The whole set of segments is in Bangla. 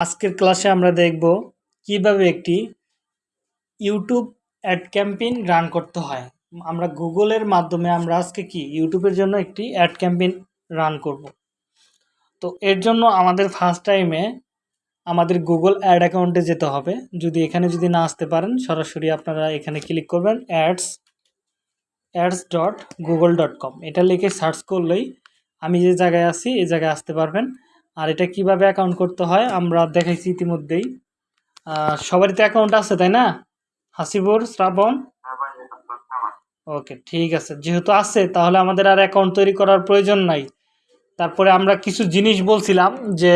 আজকের ক্লাসে আমরা দেখব কীভাবে একটি ইউটিউব অ্যাড ক্যাম্পেইন রান করতে হয়। আমরা গুগলের মাধ্যমে আমরা আজকে কি? ইউটিউবের জন্য একটি অ্যাড ক্যাম্পেইন রান করব। তো এর জন্য আমাদের ফার্স্ট টাইমে আমাদের গুগল অ্যাড অ্যাকাউন্টে যেতে হবে। যদি এখানে যদি না আসতে পারেন, সরাসরি আপনারা এখানে ক্লিক করবেন ads ads dot Google dot com. এটা লিখে সার্চ করলেই আমি যে জায়গায় আছি এই জায়গায় আসতে পারবেন। আর এটা কীভাবে অ্যাকাউন্ট করতে হয়, আমরা দেখাইছি ইতিমধ্যেই। সবারই তো অ্যাকাউন্ট আছে, তাই না? হাসিবুর, শ্রাবণ? ওকে, ঠিক আছে। যেহেতু আছে, তাহলে আমাদের আর অ্যাকাউন্ট তৈরি করার প্রয়োজন নাই। তারপরে আমরা কিছু জিনিস বলছিলাম যে,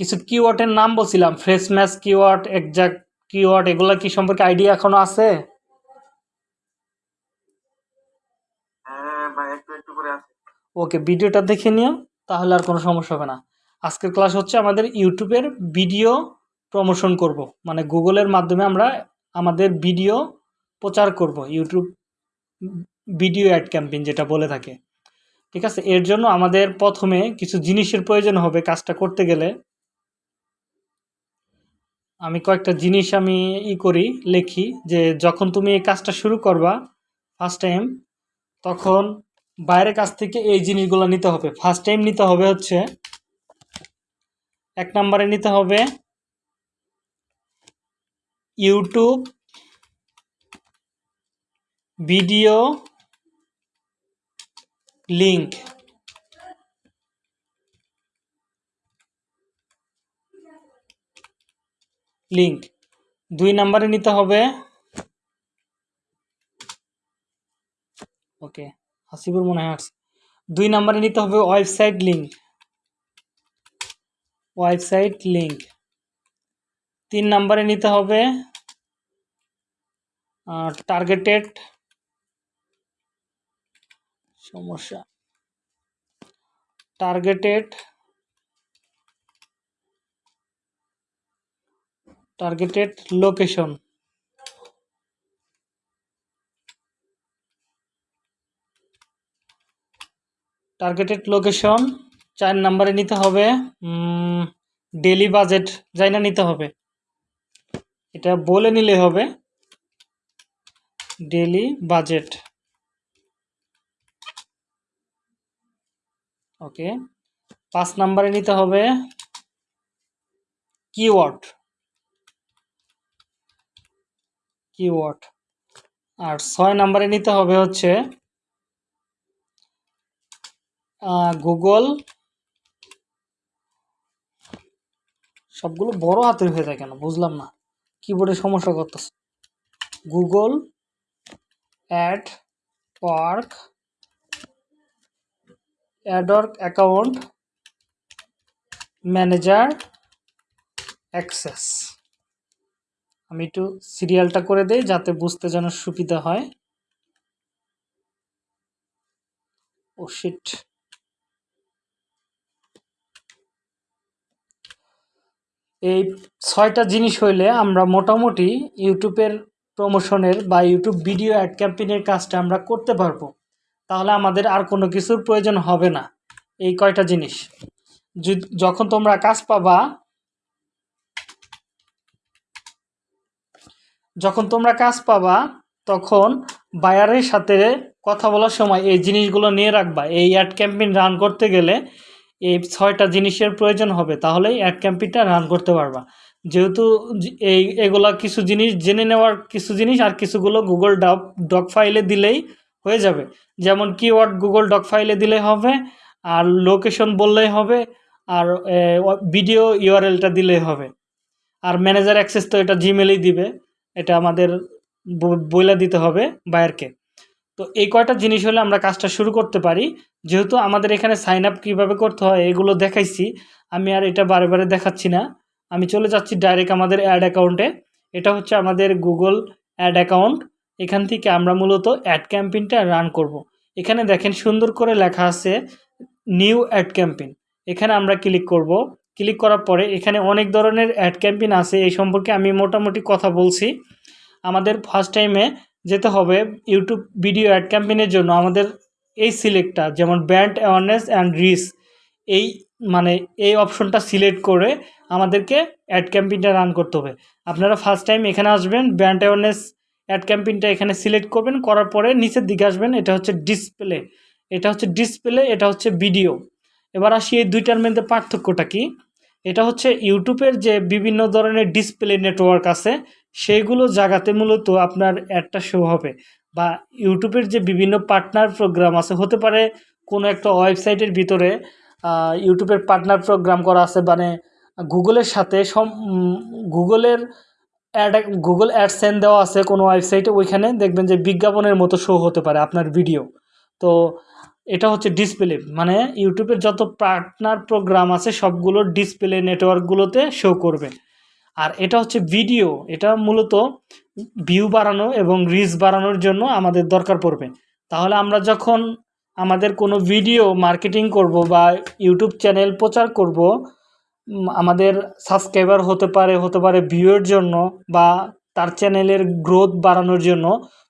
কিছু কিওয়ার্ডের নাম বলছিলাম phrase match keyword exact keyword এগুলো কি সম্পর্কে আইডিয়া এখনও আছে? ওকে ভিডিওটা দেখে নিও, তাহলে আর কোনো সমস্যা হবে না। আজকের ক্লাস হচ্ছে আমাদের ইউটিউবের ভিডিও প্রমোশন করব। মানে গুগলের মাধ্যমে আমরা আমাদের ভিডিও প্রচার করব, ইউটিউব ভিডিও অ্যাড ক্যাম্পেইন যেটা বলে থাকে। ঠিক আছে? এর জন্য আমাদের প্রথমে কিছু জিনিসের প্রয়োজন হবে কাজটা করতে গেলে। আমি কয়েকটা জিনিস আমি ই করি, লিখি যে যখন তুমি এই কাজটা শুরু করবা ফার্স্ট টাইম তখন বাইরের কাছ থেকে এই জিনিসগুলো নিতে হবে। ফার্স্ট টাইম নিতে হবে হচ্ছে, এক নম্বরে নিতে হবে ইউটিউব ভিডিও লিঙ্ক লিঙ্ক দুই নম্বরে নিতে হবে ওকে হাসিবুর মনে হয় আসছে। দুই নম্বরে নিতে হবে ওয়েবসাইট লিঙ্ক ওয়েবসাইট লিঙ্ক তিন নম্বরে নিতে হবে টার্গেটেড সমস্যা। Targeted targeted location targeted location চার নাম্বারে নিতে হবে ডেলি বাজেট যাই না নিতে হবে। এটা বলে নিলে হবে ডেলি বাজেট ওকে পাঁচ নাম্বারে নিতে হবে কিওয়ার্ড কিওয়ার্ড আর ছয় নাম্বারে নিতে হবে হচ্ছে গুগল সবগুলো বড় হাতের হয়ে যায় কেন? বুঝলাম না। কিবোর্ডে সমস্যা করতেছে। Google ad work AdWords account manager access আমি একটু সিরিয়ালটা করে দেই যাতে বুঝতে যেন সুবিধা হয়। ও শিট এই ছয়টা জিনিস হইলে আমরা মোটামুটি ইউটিউবের প্রমোশনের বা ইউটিউব ভিডিও অ্যাড ক্যাম্পেইনের কাজটা আমরা করতে পারব। তাহলে আমাদের আর কোনো কিছুর প্রয়োজন হবে না। এই কয়টা জিনিস। যখন তোমরা কাজ পাবা, যখন তোমরা কাজ পাবা, তখন বায়ারের সাথে কথা বলার সময় এই জিনিসগুলো নিয়ে রাখবা। এই অ্যাড ক্যাম্পেইন রান করতে গেলে এই ছয়টা জিনিসের প্রয়োজন হবে, তাহলেই অ্যাড ক্যাম্পিটা রান করতে পারবা। যেহেতু এই, এগুলা কিছু জিনিস, জেনে নেওয়ার কিছু জিনিস আর কিছুগুলো গুগল ডক ডক ফাইলে দিলেই হয়ে যাবে। যেমন কিওয়ার্ড গুগল ডক ফাইলে দিলে হবে, আর লোকেশন বললেই হবে, আর ভিডিও ইউআরএলটা দিলেই হবে। আর ম্যানেজার অ্যাক্সেস তো এটা জিমেলেই দিবে, এটা আমাদের বইলা দিতে হবে বায়ারকে তো এই কয়টা জিনিস হলে আমরা কাজটা শুরু করতে পারি। যেহেতু আমাদের এখানে সাইন আপ কীভাবে করতে হয়, এগুলো দেখাইছি। আমি আর এটা বারে বারে দেখাচ্ছি না। আমি চলে যাচ্ছি ডাইরেক্ট আমাদের অ্যাড অ্যাকাউন্টে এটা হচ্ছে আমাদের গুগল অ্যাড অ্যাকাউন্ট এখান থেকে আমরা মূলত অ্যাড ক্যাম্পেইনটা রান করব। এখানে দেখেন সুন্দর করে লেখা আছে নিউ অ্যাড ক্যাম্পেইন এখানে আমরা ক্লিক করব। ক্লিক করার পরে এখানে অনেক ধরনের অ্যাড ক্যাম্পেইন আছে। এই সম্পর্কে আমি মোটামুটি কথা বলছি। আমাদের ফার্স্ট টাইমে যেতে হবে ইউটিউব ভিডিও অ্যাড ক্যাম্পেইনের জন্য। আমাদের এই সিলেক্টটা যেমন ব্র্যান্ড অ্যাওয়ারনেস অ্যান্ড রিস এই মানে এই অপশনটা সিলেক্ট করে আমাদেরকে অ্যাড ক্যাম্পেইনটা রান করতে হবে। আপনারা ফার্স্ট টাইম এখানে আসবেন ব্র্যান্ড অ্যাওয়ারনেস অ্যাড ক্যাম্পেইনটা এখানে সিলেক্ট করবেন, করার পরে নিচের দিকে আসবেন, এটা হচ্ছে ডিসপ্লে এটা হচ্ছে ডিসপ্লে এটা হচ্ছে ভিডিও এবার আসি এই দুইটার মধ্যে পার্থক্যটা কি? এটা হচ্ছে ইউটিউবের যে বিভিন্ন ধরনের ডিসপ্লে নেটওয়ার্ক আছে সেইগুলো জায়গাতে মূলত আপনার অ্যাডটা শো হবে বা ইউটিউবের যে বিভিন্ন পার্টনার প্রোগ্রাম আছে, হতে পারে কোনো একটা ওয়েবসাইটের ভিতরে ইউটিউবের পার্টনার প্রোগ্রাম করা আছে মানে গুগলের সাথে সম গুগলের অ্যাড গুগল অ্যাডসেন দেওয়া আছে কোনো ওয়েবসাইটে ওইখানে দেখবেন যে বিজ্ঞাপনের মতো শো হতে পারে আপনার ভিডিও তো এটা হচ্ছে ডিসপ্লে মানে ইউটিউবের যত পার্টনার প্রোগ্রাম আছে, সবগুলো ডিসপ্লে নেটওয়ার্কগুলোতে শো করবে। আর এটা হচ্ছে ভিডিও। এটা মূলত ভিউ বাড়ানো এবং রিচ বাড়ানোর জন্য আমাদের দরকার পড়বে। তাহলে আমরা যখন আমাদের কোনো ভিডিও মার্কেটিং করব বা ইউটিউব চ্যানেল প্রচার করব আমাদের সাবস্ক্রাইবার হতে পারে হতে পারে ভিউয়ের জন্য বা তার চ্যানেলের গ্রোথ বাড়ানোর জন্য,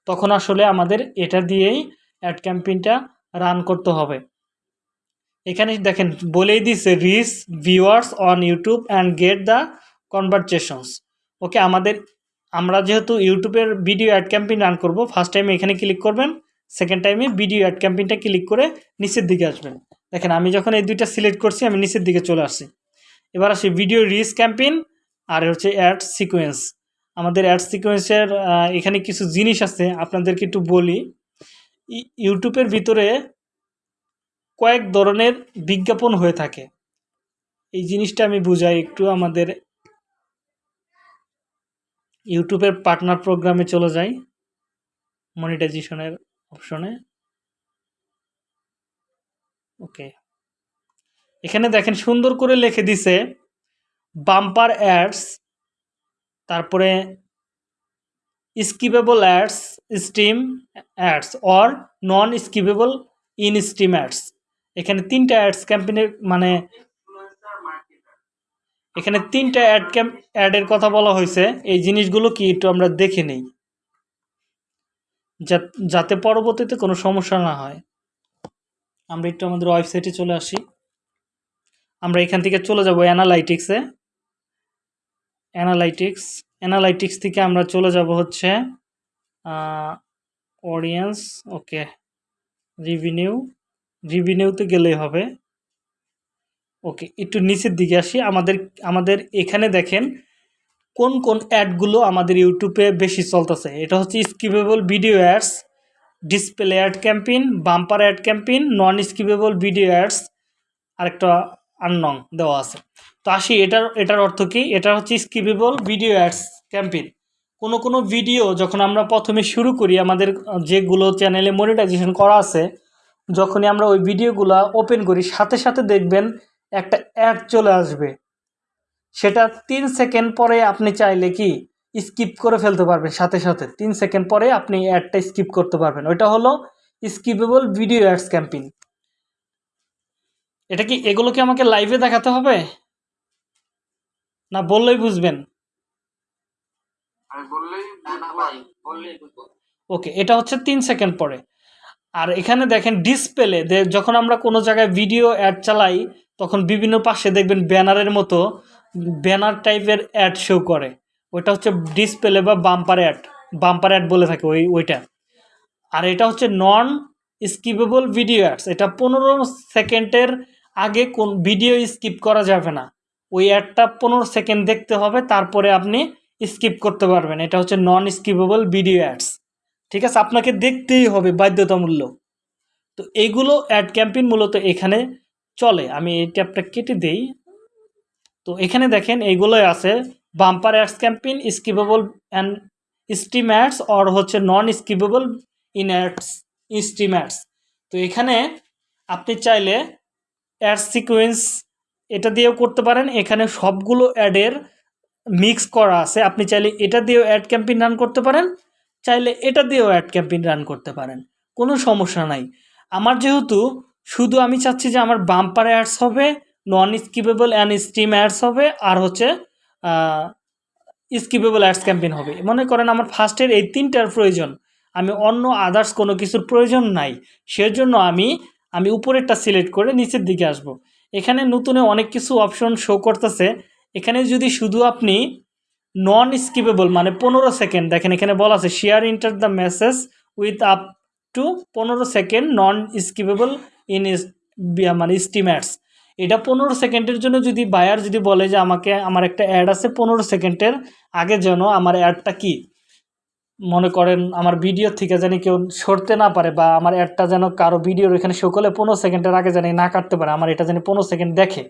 তখন আসলে আমাদের এটা দিয়েই অ্যাড ক্যাম্পেইনটা রান করতে হবে। এখানে দেখেন বলেই দিছে reach viewers on YouTube and get the conversations okay আমাদের, আমরা যেহেতু ইউটিউবের ভিডিও অ্যাড ক্যাম্পেইন রান করব ফার্স্ট টাইমে এখানে ক্লিক করবেন সেকেন্ড টাইমে ভিডিও অ্যাড ক্যাম্পেইনটা ক্লিক করে নিচের দিকে আসবেন। দেখেন, আমি যখন এই দুইটা সিলেক্ট করছি, আমি নিচের দিকে চলে আসছি। এবার আসি ভিডিও রিচ ক্যাম্পেইন আর হচ্ছে অ্যাড সিকোয়েন্স আমাদের অ্যাড সিকোয়েন্সের এখানে কিছু জিনিস আছে, আপনাদেরকে একটু বলি। ইউটিউবের ভিতরে কয়েক ধরনের বিজ্ঞাপন হয়ে থাকে। এই জিনিসটা আমি বুঝাই একটু আমাদের ইউটিউবের পার্টনার প্রোগ্রামে চলে যাই মনিটাইজেশনের অপশনে ওকে এখানে দেখেন, সুন্দর করে লিখে দিছে বাম্পার অ্যাডস তারপরে skippable ads stream ads or non skippable in stream ads এখানে তিনটা অ্যাডস ক্যাম্পেনের মানে এখানে তিনটা অ্যাড ক্যাম্প অ্যাডের কথা বলা হয়েছে। এই জিনিসগুলো কি একটু আমরা দেখে নেই। যাতে পরবর্তীতে কোনো সমস্যা না হয়। আমরা একটু আমাদের ওয়েবসাইটে চলে আসি। আমরা এখান থেকে চলে যাব অ্যানালাইটিক্সে অ্যানালাইটিক্স অ্যানালাইটিক্স থেকে আমরা চলে যাব হচ্ছে অডিয়েন্স ওকে রিভিনিউ রিভিনিউতে গেলেই হবে। ওকে, একটু নিচের দিকে আসি। আমাদের আমাদের এখানে দেখেন কোন কোন অ্যাডগুলো আমাদের ইউটিউবে বেশি চলতেছে। এটা হচ্ছে skippable video ads, display ad campaign, bumper ad campaign, non skippable video ads, আরেকটা আননং দেওয়া আছে। তো আসি, এটার এটার অর্থ কি? এটা হচ্ছে স্কিপেবল ভিডিও অ্যাডস ক্যাম্পেইন। কোনো কোনো ভিডিও যখন আমরা প্রথমে শুরু করি, আমাদের যেগুলো চ্যানেলে মনিটাইজেশন করা আছে, যখনই আমরা ওই ভিডিওগুলো ওপেন করি, সাথে সাথে দেখবেন একটা অ্যাড চলে আসবে। সেটা তিন সেকেন্ড পরে আপনি চাইলে কি স্কিপ করে ফেলতে পারবেন। সাথে সাথে তিন সেকেন্ড পরে আপনি অ্যাডটা স্কিপ করতে পারবেন। ওইটা হলো স্কিপেবল ভিডিও অ্যাডস ক্যাম্পেইন এটা কি এগুলো কি আমাকে লাইভে দেখাতে হবে? না বললেই বুঝবেন। ওকে এটা হচ্ছে তিন সেকেন্ড পরে। আর এখানে দেখেন ডিসপ্লে যখন আমরা কোনো জায়গায় ভিডিও অ্যাড চালাই তখন বিভিন্ন পাশে দেখবেন ব্যানারের মতো ব্যানার টাইপের অ্যাড শো করে। ওইটা হচ্ছে ডিসপ্লে বা বাম্পার অ্যাড বাম্পার অ্যাড বলে থাকে ওই, ওইটা। আর এটা হচ্ছে নন স্কিপেবল ভিডিও অ্যাডস এটা পনেরো সেকেন্ডের আগে কোন ভিডিও স্কিপ করা যাবে না। ওই অ্যাডটা পনেরো সেকেন্ড দেখতে হবে, তারপরে আপনি স্কিপ করতে পারবেন। এটা হচ্ছে নন স্কিপেবল ভিডিও অ্যাডস ঠিক আছে, আপনাকে দেখতেই হবে বাধ্যতামূল্য তো এইগুলো অ্যাড ক্যাম্পেইন মূলত এখানে চলে, আমি এই ট্যাবটা কেটে দেই। তো এখানে দেখেন, এইগুলোই আছে। Bumper ads campaign skippable and stream ads or হচ্ছে non skippable in ads stream ads তো এখানে আপনি চাইলে অ্যাড সিকোয়েন্স এটা দিয়েও করতে পারেন। এখানে সবগুলো অ্যাডের মিক্স করা আছে। আপনি চাইলে এটা দিয়েও অ্যাড ক্যাম্পেইন রান করতে পারেন, চাইলে এটা দিয়েও অ্যাড ক্যাম্পেইন রান করতে পারেন। কোনো সমস্যা নাই। আমার যেহেতু শুধু আমি চাচ্ছি যে আমার বাম্পার অ্যাডস হবে non skippable and stream ads হবে, আর হচ্ছে স্কিপেবল অ্যাডস ক্যাম্পেইন হবে। মনে করেন আমার ফার্স্টের এই তিনটার প্রয়োজন, আমি অন্য আদার্স কোনো কিছুর প্রয়োজন নাই, সেজন্য আমি আমি উপরেরটা সিলেক্ট করে নিচের দিকে আসব। এখানে নতুনে অনেক কিছু অপশন শো করতেছে, এখানে যদি শুধু আপনি নন স্কিপেবল মানে পনেরো সেকেন্ড দেখেন এখানে বলা আছে share entire the message with up to পনেরো সেকেন্ড নন স্কিপেবল ইন মানে স্টিমেটস এটা পনেরো সেকেন্ডের জন্য যদি বায়ার যদি বলে যে আমাকে, আমার একটা অ্যাড আছে পনেরো সেকেন্ডের আগে যেন আমার অ্যাডটা কি? মনে করেন আমার ভিডিও থেকে জানি কেউ সরতে না পারে বা আমার অ্যাডটা যেন কারও ভিডিওর এখানে শো করলে পনেরো সেকেন্ডের আগে জানি না কাটতে পারে, আমার এটা জানি পনেরো সেকেন্ড দেখে।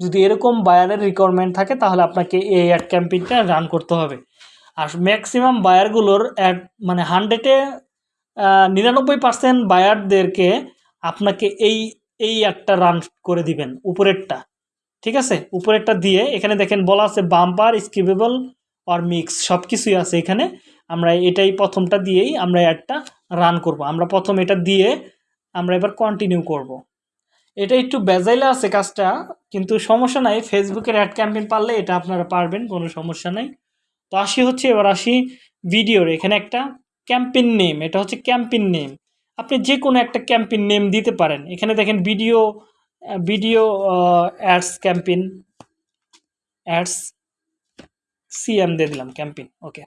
যদি এরকম বায়ারের রিকোয়ারমেন্ট থাকে তাহলে আপনাকে এই অ্যাড ক্যাম্পেইনটা রান করতে হবে। আর ম্যাক্সিমাম বায়ারগুলোর অ্যাড মানে হান্ড্রেডে নিরানব্বই পার্সেন্ট বায়ারদেরকে আপনাকে এই এই অ্যাডটা রান করে দিবেন, উপরেরটা, ঠিক আছে? উপরেরটা দিয়ে এখানে দেখেন বলা আছে বাম্পার স্কিপেবল আর মিক্স সব কিছুই আছে এখানে। আমরা এটাই প্রথমটা দিয়েই আমরা অ্যাডটা রান করব। আমরা প্রথম এটা দিয়ে আমরা এবার কন্টিনিউ করব। এটা একটু বেজাইলে আছে কাজটা, কিন্তু সমস্যা নাই। ফেসবুকের অ্যাড ক্যাম্পেইন পারলে এটা আপনারা পারবেন, কোনো সমস্যা নাই। তো আসি হচ্ছে, এবার আসি ভিডিওর এখানে একটা ক্যাম্পেইন নেম এটা হচ্ছে ক্যাম্পেইন নেম আপনি যে কোনো একটা ক্যাম্পেইন নেম দিতে পারেন। এখানে দেখেন video video ads campaign, ads CM দিয়ে দিলাম campaign, okay.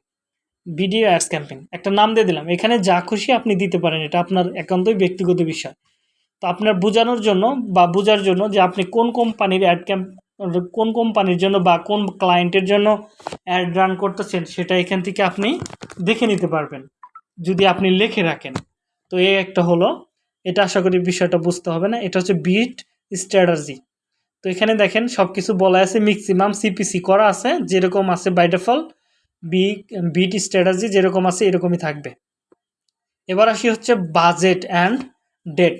Video, ads campaign, একটা নাম দিয়ে দিলাম। এখানে যা খুশি আপনি দিতে পারেন, এটা আপনার একান্তই ব্যক্তিগত বিষয়। তো আপনার বোঝানোর জন্য বা বোঝার জন্য যে আপনি কোন কোম্পানির অ্যাড ক্যাম্প, কোন কোম্পানির জন্য বা কোন ক্লায়েন্টের জন্য অ্যাড রান করতেছেন, সেটা এখান থেকে আপনি দেখে নিতে পারবেন। যদি আপনি লিখে রাখেন। তো এই একটা হলো। এটা আশা করি বিষয়টা বুঝতে হবে না। এটা হচ্ছে বিট স্ট্র্যাটাজি তো এখানে দেখেন সব কিছু বলা আছে ম্যাক্সিমাম সিপিসি করা আছে, যেরকম আছে বাই ডিফল্ট বি বিট স্ট্র্যাটাজি যেরকম আছে এরকমই থাকবে। এবার আসি হচ্ছে বাজেট অ্যান্ড ডেট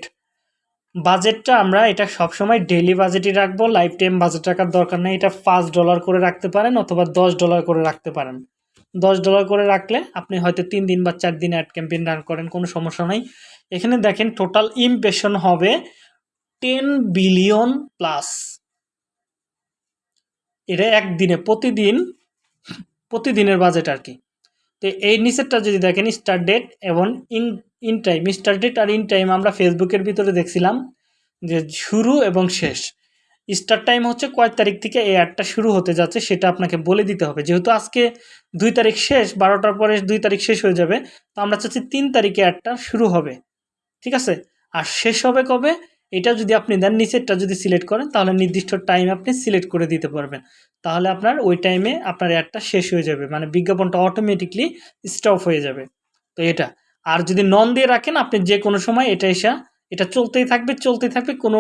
বাজেটটা আমরা এটা সবসময় ডেলি বাজেটই রাখব লাইফ টাইম বাজেট রাখার দরকার নেই। এটা পাঁচ ডলার করে রাখতে পারেন অথবা দশ ডলার করে রাখতে পারেন। দশ ডলার করে রাখলে আপনি হয়তো তিন দিন বা চার দিন অ্যাড ক্যাম্পেইন রান করেন, কোনো সমস্যা নাই। এখানে দেখেন টোটাল ইমপ্রেশন হবে টেন বিলিয়ন প্লাস এটা একদিনে, প্রতিদিন, প্রতিদিনের বাজেট আর কি। তো এই নিচেরটা যদি দেখেন স্টার্ট ডেট এবং end end time start date আর ইন টাইম আমরা ফেসবুকের ভিতরে দেখছিলাম যে শুরু এবং শেষ। স্টার্ট টাইম হচ্ছে কয় তারিখ থেকে এই অ্যাডটা শুরু হতে যাচ্ছে, সেটা আপনাকে বলে দিতে হবে। যেহেতু আজকে দুই তারিখ শেষ, বারোটার পরে দুই তারিখ শেষ হয়ে যাবে, তো আমরা চাচ্ছি তিন তারিখে অ্যাডটা শুরু হবে। ঠিক আছে? আর শেষ হবে কবে? এটা যদি আপনি দেন, নিচেরটা যদি সিলেক্ট করেন, তাহলে নির্দিষ্ট টাইম আপনি সিলেক্ট করে দিতে পারবেন। তাহলে আপনার ওই টাইমে আপনার অ্যাডটা শেষ হয়ে যাবে মানে বিজ্ঞাপনটা অটোমেটিকলি স্টপ হয়ে যাবে। তো এটা। আর যদি নন দিয়ে রাখেন, আপনি যে কোনো সময় এটা এসে, এটা চলতেই থাকবে চলতেই থাকবে, কোনো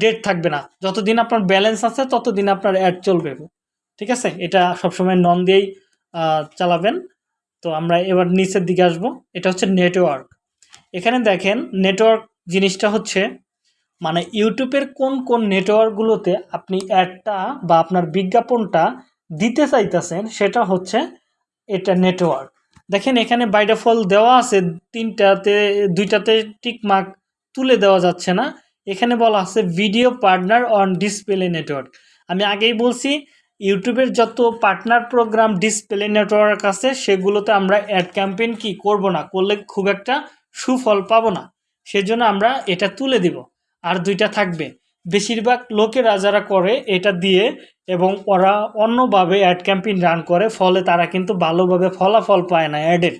ডেট থাকবে না। যতদিন আপনার ব্যালেন্স আছে, ততদিন আপনার অ্যাড চলবে। ঠিক আছে? এটা সবসময় নন দিয়েই চালাবেন। তো আমরা এবার নিচের দিকে আসব। এটা হচ্ছে নেটওয়ার্ক এখানে দেখেন নেটওয়ার্ক জিনিসটা হচ্ছে মানে ইউটিউবের কোন কোন নেটওয়ার্কগুলোতে আপনি অ্যাডটা বা আপনার বিজ্ঞাপনটা দিতে চাইতেছেন, সেটা হচ্ছে এটা নেটওয়ার্ক দেখেন, এখানে বাই ডিফল্ট দেওয়া আছে, তিনটাতে, দুইটাতে টিক মার্ক তুলে দেওয়া যাচ্ছে না। এখানে বলা আছে video partner on display network আমি আগেই বলছি, ইউটিউবের যত পার্টনার প্রোগ্রাম ডিসপ্লে নেটওয়ার্ক আছে, সেগুলোতে আমরা অ্যাড ক্যাম্পেইন কি করব না করলে খুব একটা সুফল পাবো না। সেজন্য আমরা এটা তুলে দিব। আর দুইটা থাকবে। বেশিরভাগ লোকেরা যারা করে এটা দিয়ে এবং ওরা অন্যভাবে অ্যাড ক্যাম্পেইন রান করে, ফলে তারা কিন্তু ভালোভাবে ফলাফল পায় না অ্যাডের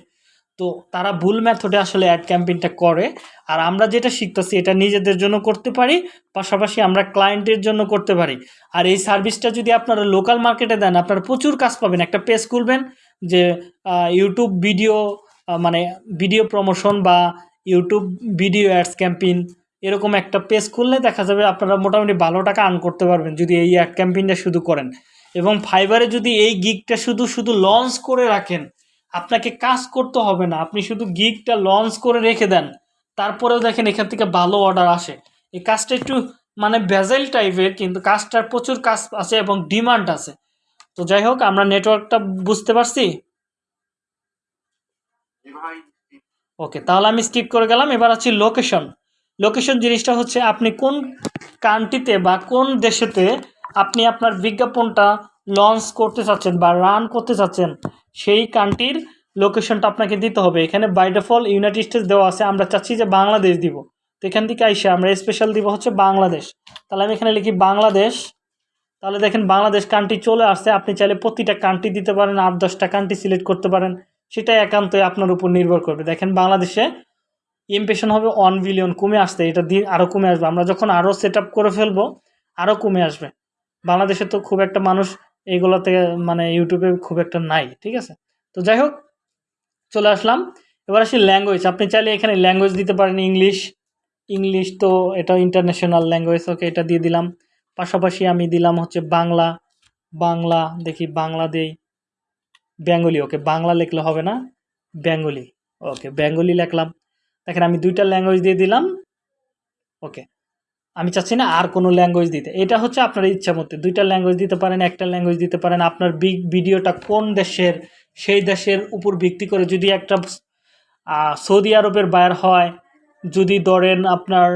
তো তারা ভুল ম্যাথডে আসলে অ্যাড ক্যাম্পেইনটা করে। আর আমরা যেটা শিখতেছি, এটা নিজেদের জন্য করতে পারি, পাশাপাশি আমরা ক্লায়েন্টের জন্য করতে পারি। আর এই সার্ভিসটা যদি আপনারা লোকাল মার্কেটে দেন, আপনারা প্রচুর কাজ পাবেন। একটা পেজ খুলবেন যে ইউটিউব ভিডিও মানে ভিডিও প্রমোশন বা ইউটিউব ভিডিও অ্যাডস ক্যাম্পেইন এরকম একটা পেজ খুললে দেখা যাবে আপনারা মোটামুটি ভালো টাকা আর্ন করতে পারবেন যদি এই অ্যাড ক্যাম্পেইনটা শুধু করেন। এবং ফাইবারে যদি এই গিগটা শুধু শুধু লঞ্চ করে রাখেন আপনাকে কাজ করতে হবে না। আপনি শুধু গিগটা লঞ্চ করে রেখে দেন। তারপরেও দেখেন এখান থেকে ভালো অর্ডার আসে। এই কাজটা একটু মানে ভেজাইল টাইপের কিন্তু কাজটার প্রচুর কাজ আছে এবং ডিমান্ড আছে। তো যাই হোক, আমরা নেটওয়ার্কটা বুঝতে পারছি? ওকে তাহলে আমি স্কিপ করে গেলাম। এবার আছি লোকেশন লোকেশন জিনিসটা হচ্ছে, আপনি কোন কান্ট্রিতে বা কোন দেশেতে আপনি আপনার বিজ্ঞাপনটা লঞ্চ করতে চাচ্ছেন বা রান করতে চাচ্ছেন সেই কান্ট্রির লোকেশনটা আপনাকে দিতে হবে। এখানে বাই ডিফল্ট ইউনাইটেড স্টেটস দেওয়া আছে। আমরা চাচ্ছি যে বাংলাদেশ দিব। তো এখান থেকে আইসে আমরা স্পেশাল দিব হচ্ছে বাংলাদেশ। তাহলে আমি এখানে লিখি বাংলাদেশ। তাহলে দেখেন বাংলাদেশ কান্ট্রি চলে আসছে। আপনি চাইলে প্রতিটা কান্ট্রি দিতে পারেন, আট, দশটা কান্ট্রি সিলেক্ট করতে পারেন। সেটা একান্তই আপনার উপর নির্ভর করবে। দেখেন বাংলাদেশে ইমপ্রেশন হবে ওয়ান বিলিয়ন কমে আসতে এটা দিন আরও কমে আসবে। আমরা যখন আরও সেট করে ফেলব আরও কমে আসবে। বাংলাদেশে তো খুব একটা মানুষ এইগুলোতে মানে ইউটিউবে খুব একটা নাই, ঠিক আছে? তো যাই হোক, চলে আসলাম। এবার আসি ল্যাঙ্গুয়েজ আপনি চাইলে এখানে ল্যাঙ্গুয়েজ দিতে পারেন ইংলিশ ইংলিশ তো এটা ইন্টারন্যাশনাল ল্যাঙ্গুয়েজ ওকে এটা দিয়ে দিলাম। পাশাপাশি আমি দিলাম হচ্ছে বাংলা। বাংলা, দেখি বাংলা দেই। বেঙ্গলি ওকে বাংলা লিখলে হবে না। বেঙ্গলি ওকে বেঙ্গলি লিখলাম। দেখেন আমি দুইটা ল্যাঙ্গুয়েজ দিয়ে দিলাম ওকে আমি চাচ্ছি না আর কোনো ল্যাঙ্গুয়েজ দিতে। এটা হচ্ছে আপনার ইচ্ছা মতো দুইটা ল্যাঙ্গুয়েজ দিতে পারেন, একটা ল্যাঙ্গুয়েজ দিতে পারেন। আপনার বিগ ভিডিওটা কোন দেশের, সেই দেশের উপর ভিত্তি করে যদি একটা সৌদি আরবের বায়ার হয়, যদি ধরেন আপনার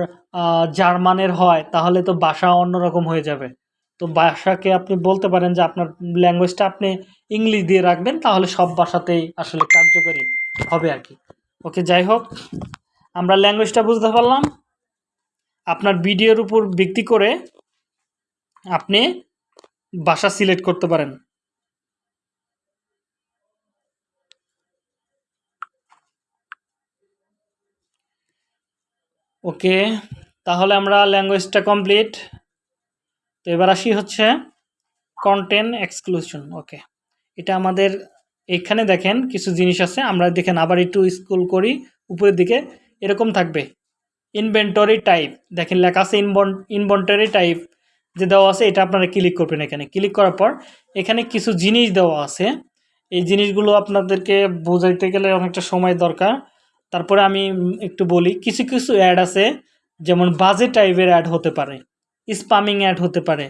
জার্মানের হয়, তাহলে তো ভাষা অন্যরকম হয়ে যাবে। তো ভাষাকে আপনি বলতে পারেন যে আপনার ল্যাঙ্গুয়েজটা আপনি ইংলিশ দিয়ে রাখবেন, তাহলে সব ভাষাতেই আসলে কার্যকরী হবে আর কি। ওকে যাই হোক, আমরা ল্যাঙ্গুয়েজটা বুঝতে পারলাম। আপনার ভিডিওর উপর ভিত্তি করে আপনি বাসা সিলেক্ট করতে পারেন। ওকে, তাহলে আমরা ল্যাঙ্গুয়েজটা কমপ্লিট। তো এবার আসি হচ্ছে কন্টেন্ট এক্সক্লুশন ওকে। এটা আমাদের এখানে দেখেন কিছু জিনিস আছে, আমরা দেখেন আবার একটু স্কুল করি, উপরের দিকে এরকম থাকবে। ইনভেন্টরি টাইপ দেখেন লেখা আছে ইনভন ইনভেন্টরি টাইপ যে দেওয়া আছে, এটা আপনারা ক্লিক করবেন এখানে। ক্লিক করার পর এখানে কিছু জিনিস দেওয়া আছে। এই জিনিসগুলো আপনাদেরকে বোঝাইতে গেলে অনেকটা সময় দরকার। তারপরে আমি একটু বলি, কিছু কিছু অ্যাড আছে, যেমন বাজে টাইপের অ্যাড হতে পারে স্পামিং অ্যাড হতে পারে।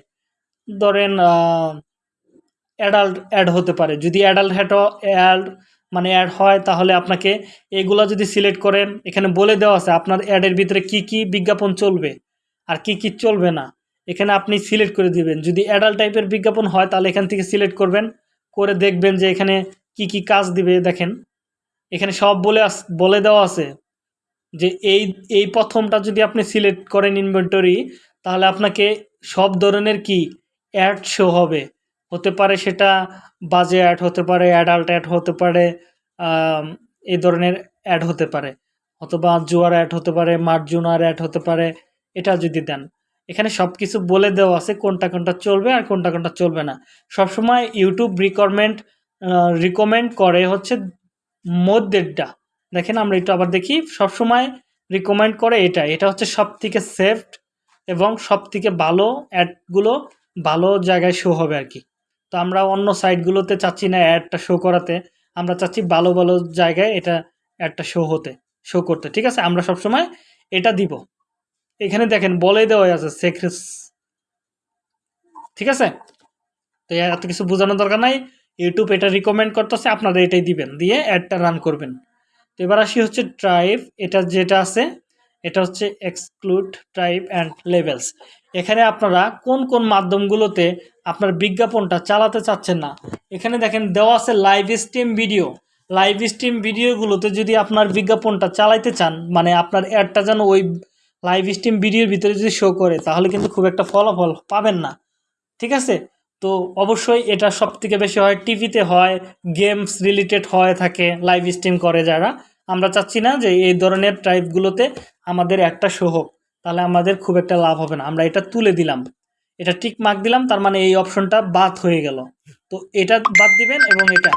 ধরেন অ্যাডাল্ট অ্যাড হতে পারে। যদি অ্যাডাল্ট হ্যাড অ্যাড মানে অ্যাড হয়, তাহলে আপনাকে এগুলো যদি সিলেক্ট করেন, এখানে বলে দেওয়া আছে আপনার অ্যাডের ভিতরে কি কি বিজ্ঞাপন চলবে আর কি কি চলবে না। এখানে আপনি সিলেক্ট করে দিবেন। যদি অ্যাডাল্ট টাইপের বিজ্ঞাপন হয়, তাহলে এখান থেকে সিলেক্ট করবেন। করে দেখবেন যে এখানে কি কি কাজ দিবে, দেখেন। এখানে সব বলে আস, বলে দেওয়া আছে যে এই এই প্রথমটা যদি আপনি সিলেক্ট করেন ইনভেন্টরি তাহলে আপনাকে সব ধরনের কি অ্যাড শো হবে। হতে পারে সেটা বাজে অ্যাড হতে পারে অ্যাডাল্ট অ্যাড হতে পারে এই ধরনের অ্যাড হতে পারে। অথবা জুয়ার অ্যাড হতে পারে, মার্জুনার অ্যাড হতে পারে, এটা যদি দেন। এখানে সব কিছু বলে দেওয়া আছে কোনটা কোনটা চলবে আর কোনটা কোনটা চলবে না। সবসময় ইউটিউব রিকমেন্ড রিকমেন্ড করে হচ্ছে মধ্যেরটা। দেখেন আমরা একটু আবার দেখি, সবসময় রিকমেন্ড করে এটা। এটা হচ্ছে সব থেকে সেফট এবং সব থেকে ভালো অ্যাডগুলো ভালো জায়গায় শো হবে আর কি। তো আমরা অন্য সাইটগুলোতে চাচ্ছি না অ্যাডটা শো করাতে, আমরা চাচ্ছি ভালো ভালো জায়গায় এটা অ্যাডটা শো হতে শো করতে, ঠিক আছে? আমরা সবসময় এটা দিব। এখানে দেখেন, বলে দেওয়া আছে সেক্রেস ঠিক আছে? তো এত কিছু বোঝানোর দরকার নাই। ইউটিউব এটা রিকমেন্ড করতেছে, আপনারা এটাই দিবেন, দিয়ে অ্যাডটা রান করবেন। তো এবার আসি হচ্ছে ট্রাইব এটা যেটা আছে, এটা হচ্ছে এক্সক্লুড ট্রাইব অ্যান্ড লেভেলস এখানে আপনারা কোন কোন মাধ্যমগুলোতে আপনার বিজ্ঞাপনটা চালাতে চাচ্ছেন না? এখানে দেখেন, দেওয়া আছে live stream video live stream ভিডিওগুলোতে যদি আপনার বিজ্ঞাপনটা চালাইতে চান মানে আপনার অ্যাডটা যেন ওই লাইভ স্ট্রিম ভিডিওর ভিতরে যদি শো করে, তাহলে কিন্তু খুব একটা ফলাফল পাবেন না। ঠিক আছে? তো অবশ্যই এটা সব থেকে বেশি হয়, টিভিতে হয় গেমস রিলেটেড হয়ে থাকে লাইভ স্ট্রিম করে যারা। আমরা চাচ্ছি না যে এই ধরনের টাইপগুলোতে আমাদের একটা শো হোক। তাহলে আমাদের খুব একটা লাভ হবে না। আমরা এটা তুলে দিলাম। এটা টিক মার্ক দিলাম, তার মানে এই অপশনটা বাদ হয়ে গেল। তো এটা বাদ দিবেন এবং এটা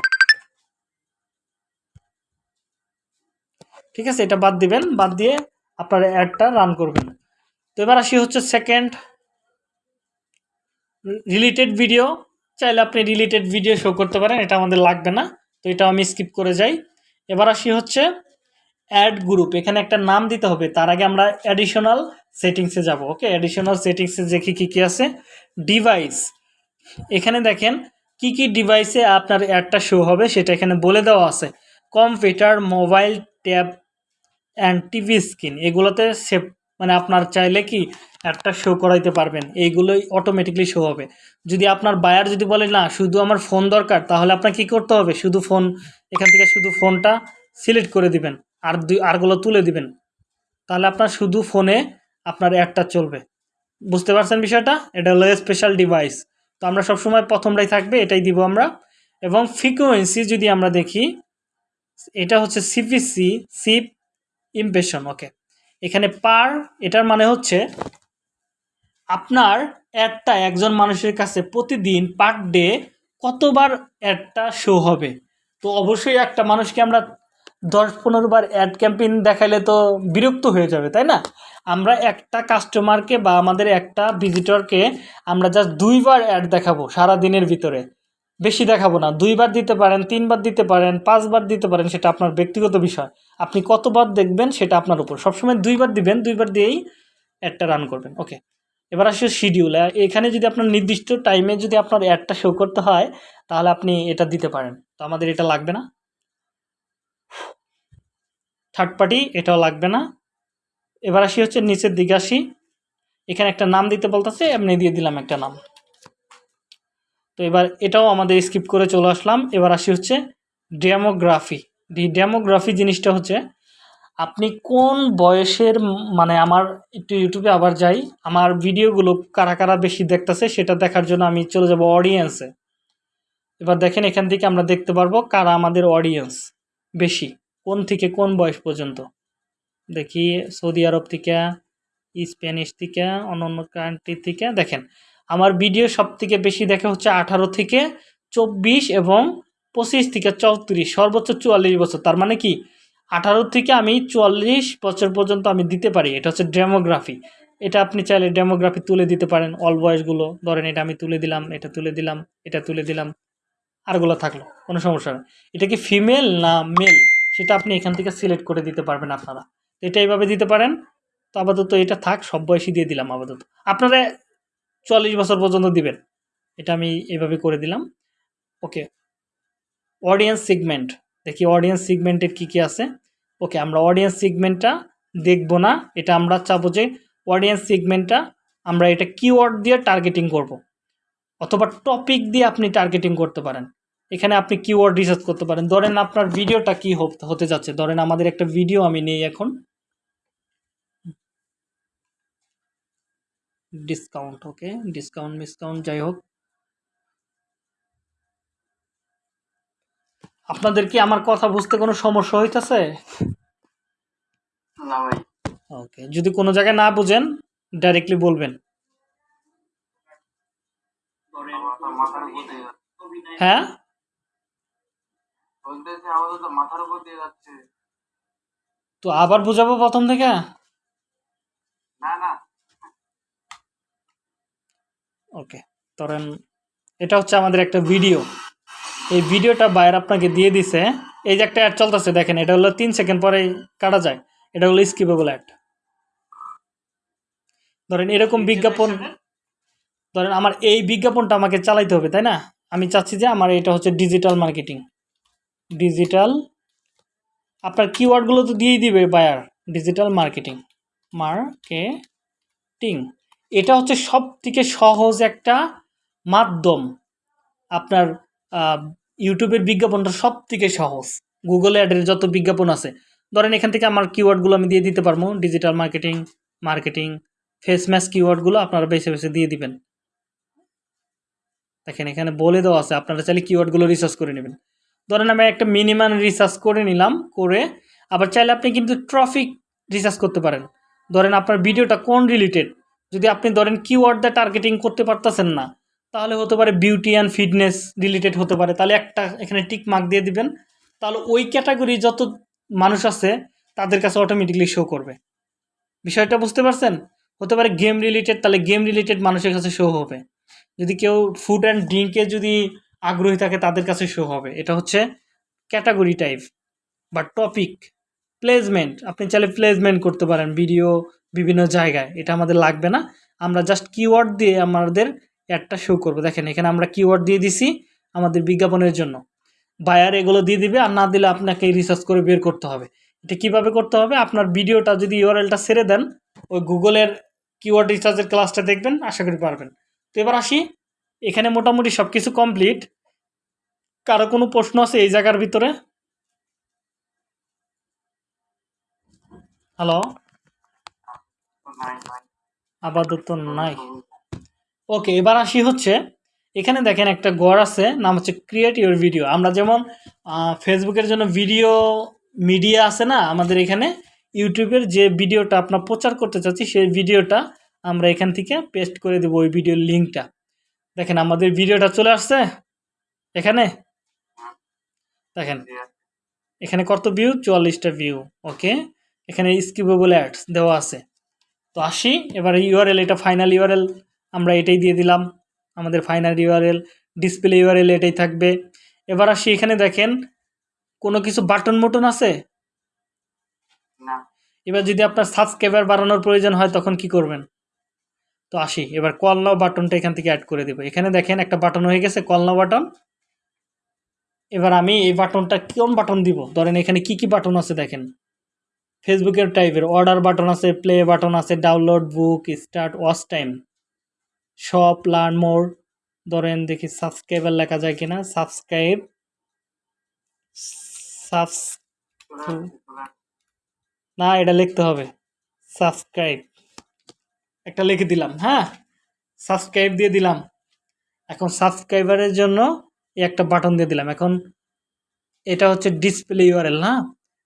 ঠিক আছে, এটা বাদ দিবেন, বাদ দিয়ে আপনার অ্যাডটা রান করবেন। তো এবার আসি হচ্ছে সেকেন্ড রিলেটেড ভিডিও চাইলে আপনি রিলেটেড ভিডিও শো করতে পারেন, এটা আমাদের লাগবে না। তো এটা আমি স্কিপ করে যাই। এবার আসি হচ্ছে অ্যাড গ্রুপ এখানে একটা নাম দিতে হবে, তার আগে আমরা অ্যাডিশনাল সেটিংসে যাব ওকে অ্যাডিশনাল সেটিংসে দেখি কী কী আছে? ডিভাইস এখানে দেখেন, কি কি ডিভাইসে আপনার অ্যাডটা শো হবে, সেটা এখানে বলে দেওয়া আছে। Computer mobile tab and TV screen এগুলোতে সেভ মানে আপনার চাইলে কি একটা শো করাইতে পারবেন, এইগুলোই অটোমেটিকলি শো হবে। যদি আপনার বায়ার যদি বলে, না, শুধু আমার ফোন দরকার, তাহলে আপনার কি করতে হবে? শুধু ফোন এখান থেকে শুধু ফোনটা সিলেক্ট করে দিবেন। আর দুই, আরগুলো তুলে দিবেন। তাহলে আপনার শুধু ফোনে আপনার অ্যাডটা চলবে। বুঝতে পারছেন বিষয়টা? এটা হলো স্পেশাল ডিভাইস তো আমরা সবসময় প্রথমটাই থাকবে, এটাই দিব আমরা। এবং ফ্রিকোয়েন্সি যদি আমরা দেখি, এটা হচ্ছে সিপিসি সিপ ইমপ্রেশন ওকে এখানে পার এটার মানে হচ্ছে আপনার অ্যাডটা একজন মানুষের কাছে প্রতিদিন পার ডে কতবার অ্যাডটা শো হবে। তো অবশ্যই একটা মানুষকে আমরা দশ পনেরো বার অ্যাড ক্যাম্পেইন দেখাইলে তো বিরক্ত হয়ে যাবে, তাই না? আমরা একটা কাস্টমারকে বা আমাদের একটা ভিজিটরকে আমরা জাস্ট দুইবার অ্যাড দেখাবো সারা দিনের ভিতরে। বেশি দেখাবো না, দুইবার দিতে পারেন, তিনবার দিতে পারেন, পাঁচবার দিতে পারেন, সেটা আপনার ব্যক্তিগত বিষয়। আপনি কতবার দেখবেন সেটা আপনার উপর। সবসময় দুইবার দিবেন, দুইবার দিয়েই অ্যাডটা রান করবেন। ওকে এবার আসে শিডিউল এখানে যদি আপনার নির্দিষ্ট টাইমে যদি আপনার অ্যাডটা শো করতে হয়, তাহলে আপনি এটা দিতে পারেন। তো আমাদের এটা লাগবে না? থার্ড পার্টি এটাও লাগবে না। এবার আসি হচ্ছে নিচের দিকে আসি। এখানে একটা নাম দিতে বলতেছে, এমনি দিয়ে দিলাম একটা নাম। তো এবার এটাও আমাদের স্কিপ করে চলে আসলাম। এবার আসি হচ্ছে ডেমোগ্রাফি ডেমোগ্রাফি জিনিসটা হচ্ছে, আপনি কোন বয়সের মানে আমার একটু ইউটিউবে আবার যাই, আমার ভিডিওগুলো কারা কারা বেশি দেখতেছে সেটা দেখার জন্য আমি চলে যাব অডিয়েন্সে এবার দেখেন এখান থেকে আমরা দেখতে পারব কারা আমাদের অডিয়েন্স বেশি। কোন থেকে কোন বয়স পর্যন্ত? দেখি, সৌদি আরব থেকে, স্প্যানিশ থেকে অন্য অন্য কান্ট্রি থেকে। দেখেন, আমার ভিডিও সব থেকে বেশি দেখে হচ্ছে আঠারো থেকে চব্বিশ এবং পঁচিশ থেকে চৌত্রিশ, সর্বোচ্চ চুয়াল্লিশ বছর। তার মানে কি? আঠারো থেকে আমি চুয়াল্লিশ বছর পর্যন্ত আমি দিতে পারি। এটা হচ্ছে ডেমোগ্রাফি এটা আপনি চাইলে ডেমোগ্রাফি তুলে দিতে পারেন। অল বয়সগুলো ধরেন এটা আমি তুলে দিলাম, এটা তুলে দিলাম, এটা তুলে দিলাম আরগুলো থাকল, কোনো সমস্যা নেই। এটা কি ফিমেল না মেল সেটা আপনি এখান থেকে সিলেক্ট করে দিতে পারবেন আপনারা। এটা এইভাবে দিতে পারেন। তো আপাতত এটা থাক, সব বয়সী দিয়ে দিলাম আপাতত। আপনারা চল্লিশ বছর পর্যন্ত দিবেন। এটা আমি এইভাবে করে দিলাম। ওকে। অডিয়েন্স সিগমেন্ট দেখি অডিয়েন্স সিগমেন্টের কী কী আছে। ওকে, আমরা অডিয়েন্স সিগমেন্টটা দেখব না। এটা আমরা চাবো যে অডিয়েন্স সিগমেন্টটা আমরা এটা কিওয়ার্ড দিয়ে টার্গেটিং করব। অথবা টপিক দিয়ে আপনি টার্গেটিং করতে পারেন। এখানে আপনি কিওয়ার্ড রিসার্চ করতে পারেন। ধরেন আপনার ভিডিওটা কি হতে যাচ্ছে? ধরেন আমাদের একটা ভিডিও আমি নেই এখন। ডিসকাউন্ট ওকে ডিসকাউন্ট মিসকাউন্ট যাই হোক। আপনাদের কি আমার কথা বুঝতে কোনো সমস্যা হইতেছে? না ওকে যদি কোনো জায়গায় না বুঝেন ডাইরেক্টলি বলবেন। হ্যাঁ? বলতেছে আমাদের তো মাথার উপর দিয়ে যাচ্ছে। তো আবার বুঝাবো প্রথম থেকে? না না। ওকে ধরেন এটা হচ্ছে আমাদের একটা ভিডিও। এই ভিডিওটা বাইরে আপনাকে দিয়ে দিছে। এই যে একটা অ্যাড চলতেছে দেখেন এটা হলো তিন সেকেন্ড পরে কাটা যায়। এটা হলো স্কিপেবল অ্যাড ধরেন এরকম বিজ্ঞাপন ধরেন আমার এই বিজ্ঞাপনটা আমাকে চালাইতে হবে তাই না? আমি চাচ্ছি যে আমার এটা হচ্ছে ডিজিটাল মার্কেটিং ডিজিটাল আপনার কিওয়ার্ডগুলো তো দিয়েই দিবে বায়ার ডিজিটাল মার্কেটিং মার্কেটিং এটা হচ্ছে সব থেকে সহজ একটা মাধ্যম। আপনার ইউটিউবের বিজ্ঞাপনটা সব থেকে সহজ। গুগল অ্যাডের যত বিজ্ঞাপন আছে, ধরেন এখান থেকে আমার কিওয়ার্ডগুলো আমি দিয়ে দিতে পারব digital marketing marketing phrase match কিওয়ার্ডগুলো আপনারা বেছে বেছে দিয়ে দিবেন। দেখেন এখানে বলে দেওয়া আছে, আপনারা চাইলে কিওয়ার্ডগুলো রিসার্চ করে নেবেন। ধরেন আমি একটা মিনিমাম রিসার্চ করে নিলাম, করে আবার চাইলে আপনি কিন্তু ট্রফিক রিসার্চ করতে পারেন। ধরেন আপনার ভিডিওটা কোন রিলেটেড যদি আপনি ধরেন কিওয়ার্ড দিয়ে টার্গেটিং করতে পারতেছেন না, তাহলে হতে পারে বিউটি অ্যান্ড ফিটনেস রিলেটেড হতে পারে। তাহলে একটা এখানে টিক মার্ক দিয়ে দিবেন। তাহলে ওই ক্যাটাগরি যত মানুষ আছে, তাদের কাছে অটোমেটিকলি শো করবে। বিষয়টা বুঝতে পারছেন? হতে পারে গেম রিলেটেড তাহলে গেম রিলেটেড মানুষের কাছে শো হবে। যদি কেউ ফুড অ্যান্ড ড্রিঙ্কে যদি আগ্রহী থাকে, তাদের কাছে শো হবে। এটা হচ্ছে ক্যাটাগরি টাইপ বা টপিক প্লেসমেন্ট আপনি চাইলে প্লেসমেন্ট করতে পারেন ভিডিও বিভিন্ন জায়গায়। এটা আমাদের লাগবে না। আমরা জাস্ট কিওয়ার্ড দিয়ে আমাদের অ্যাডটা শো করব। দেখেন, এখানে আমরা কিওয়ার্ড দিয়ে দিছি আমাদের বিজ্ঞাপনের জন্য। বায়ার এগুলো দিয়ে দিবে, আর না দিলে আপনাকে রিসার্চ করে বের করতে হবে। এটা কীভাবে করতে হবে? আপনার ভিডিওটা যদি ইউআরএলটা ছেড়ে দেন, ওই গুগলের কিওয়ার্ড রিসার্চের ক্লাসটা দেখবেন, আশা করি পারবেন। তো এবার আসি এখানে মোটামুটি সব কিছু কমপ্লিট কারও কোনো প্রশ্ন আছে এই জায়গার ভিতরে? হ্যালো আপাতত নাই। ওকে এবার আসি হচ্ছে, এখানে দেখেন একটা গড় আছে, নাম হচ্ছে ক্রিয়েট ইউর ভিডিও আমরা যেমন ফেসবুকের জন্য ভিডিও মিডিয়া আছে না, আমাদের এখানে, ইউটিউবের যে ভিডিওটা আপনার প্রচার করতে চাচ্ছি, সেই ভিডিওটা আমরা এখান থেকে পেস্ট করে দেবো ওই ভিডিওর লিঙ্কটা দেখেন আমাদের ভিডিওটা চলে আসছে। এখানে? দেখেন। এখানে কত ভিউ চুয়াল্লিশটা ভিউ ওকে এখানে স্কিপেবল অ্যাডস দেওয়া আছে। তো আসি এবার ইউআরএল এটা ফাইনাল ইউআরএল আমরা এটাই দিয়ে দিলাম। আমাদের ফাইনাল ইউআরএল ডিসপ্লে ইউআরএল এটাই থাকবে। এবার আসি এখানে দেখেন কোনো কিছু বাটন মোটন আছে? এবার যদি আপনার সাবস্ক্রাইবার বাড়ানোর প্রয়োজন হয় তখন কি করবেন? তো আসি। এবার কল নাও বাটনটা এখান থেকে অ্যাড করে দেবো। এখানে দেখেন একটা বাটন হয়ে গেছে কল নাও বাটন এবার আমি এই বাটনটা কোন বাটন দিব? ধরেন এখানে কি কি বাটন আছে দেখেন। ফেসবুকের টাইপের অর্ডার বাটন আছে প্লে বাটন আছে download book start watch time shop learn more ধরেন দেখি সাবস্ক্রাইবার লেখা যায় কিনা। Subscribe subs. না, এটা লিখতে হবে। সাবস্ক্রাইব একটা লিখে দিলাম হ্যাঁ? সাবস্ক্রাইব দিয়ে দিলাম। এখন সাবস্ক্রাইবারের জন্য একটা বাটন দিয়ে দিলাম। এখন এটা হচ্ছে ডিসপ্লে ইউআরএল না?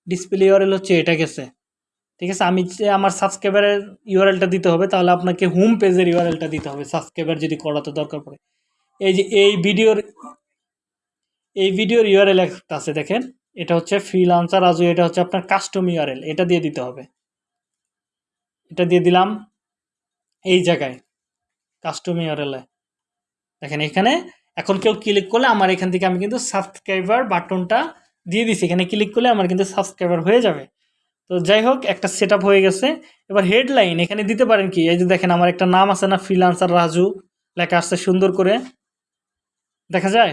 ডিসপ্লে ইউআরএল হচ্ছে এটা গেছে। ঠিক আছে? আমি যে আমার সাবস্ক্রাইবারের ইউআরএলটা দিতে হবে, তাহলে আপনাকে হোম পেজের ইউআরএলটা দিতে হবে সাবস্ক্রাইবার যদি করাতে দরকার পড়ে। এই যে এই ভিডিওর এই ভিডিওর ইউআরএল একটা আছে, দেখেন। এটা হচ্ছে ফ্রিলান্সার রাজু, এটা হচ্ছে আপনার কাস্টম ইউআরএল এটা দিয়ে দিতে হবে। এটা দিয়ে দিলাম। এই জায়গায় কাস্টম ইউআরএলে দেখেন এখানে এখন কেউ ক্লিক করলে আমার এখান থেকে আমি কিন্তু সাবস্ক্রাইবার বাটনটা দিয়ে দিছি। এখানে ক্লিক করলে আমার কিন্তু সাবস্ক্রাইবার হয়ে যাবে। তো যাই হোক, একটা সেট হয়ে গেছে। এবার হেডলাইন এখানে দিতে পারেন কি? এই যে দেখেন আমার একটা নাম আছে না ফ্রিলান্সার রাজু, লেখা আসছে সুন্দর করে। দেখা যায়।